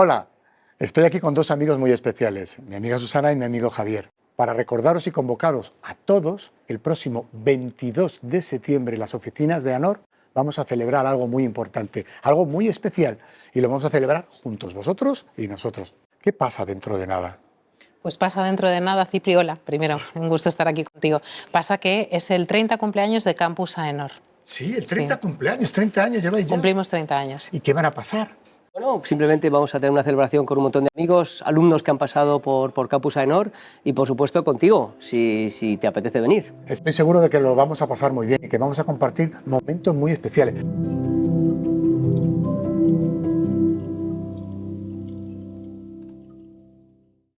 Hola, estoy aquí con dos amigos muy especiales, mi amiga Susana y mi amigo Javier, para recordaros y convocaros a todos el próximo 22 de septiembre en las oficinas de ANOR vamos a celebrar algo muy importante, algo muy especial y lo vamos a celebrar juntos, vosotros y nosotros. ¿Qué pasa dentro de nada? Pues pasa dentro de nada, Cipriola, primero, un gusto estar aquí contigo. Pasa que es el 30 cumpleaños de Campus AENOR. Sí, el 30 cumpleaños, 30 años lleváis ya. Cumplimos 30 años. ¿Y qué van a pasar? Bueno, simplemente vamos a tener una celebración con un montón de amigos, alumnos que han pasado por, por Campus AENOR y por supuesto contigo, si, si te apetece venir. Estoy seguro de que lo vamos a pasar muy bien y que vamos a compartir momentos muy especiales.